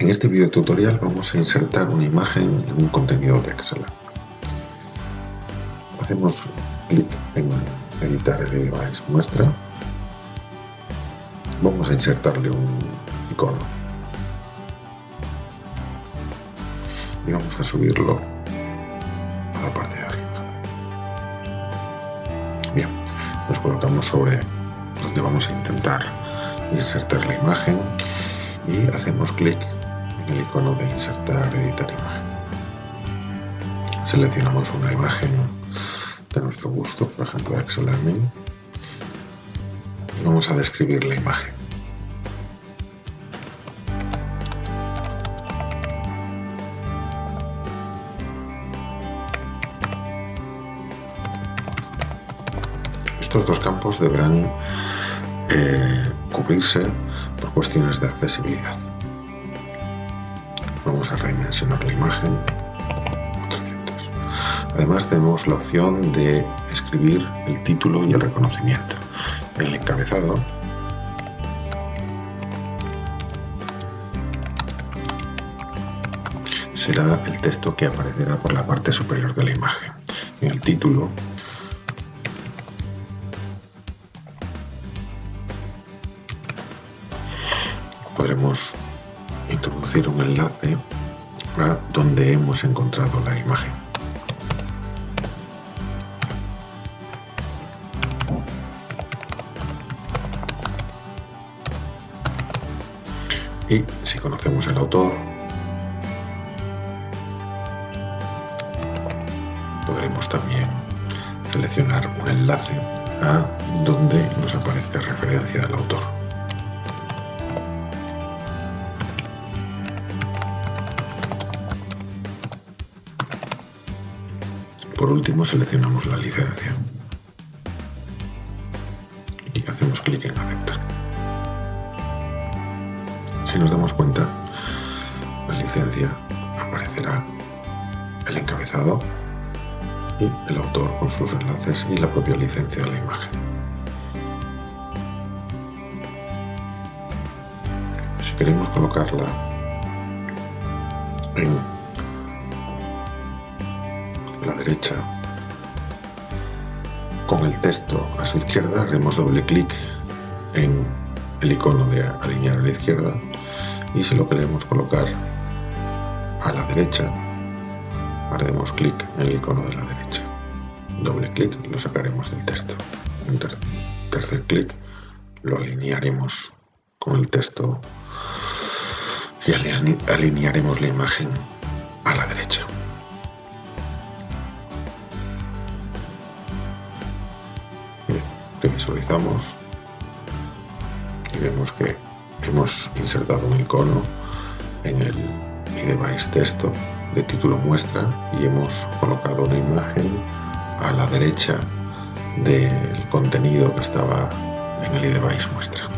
En este video tutorial vamos a insertar una imagen en un contenido de Excel. Hacemos clic en editar el device muestra. Vamos a insertarle un icono. Y vamos a subirlo a la parte de arriba. Bien, nos colocamos sobre donde vamos a intentar insertar la imagen y hacemos clic el icono de insertar, editar imagen. Seleccionamos una imagen de nuestro gusto, por ejemplo Excel y vamos a describir la imagen. Estos dos campos deberán eh, cubrirse por cuestiones de accesibilidad. Redimensionar la imagen. 400. Además tenemos la opción de escribir el título y el reconocimiento. En el encabezado será el texto que aparecerá por la parte superior de la imagen. En el título podremos introducir un enlace donde hemos encontrado la imagen. Y si conocemos el autor, podremos también seleccionar un enlace a donde nos aparece referencia del autor. Por último seleccionamos la licencia y hacemos clic en aceptar. Si nos damos cuenta, la licencia aparecerá el encabezado y el autor con sus enlaces y la propia licencia de la imagen. Si queremos colocarla en la derecha. Con el texto a su izquierda haremos doble clic en el icono de alinear a la izquierda y si lo queremos colocar a la derecha haremos clic en el icono de la derecha. Doble clic lo sacaremos del texto. Tercer clic lo alinearemos con el texto y alinearemos la imagen que visualizamos y vemos que hemos insertado un icono en el device texto de título muestra y hemos colocado una imagen a la derecha del contenido que estaba en el device muestra.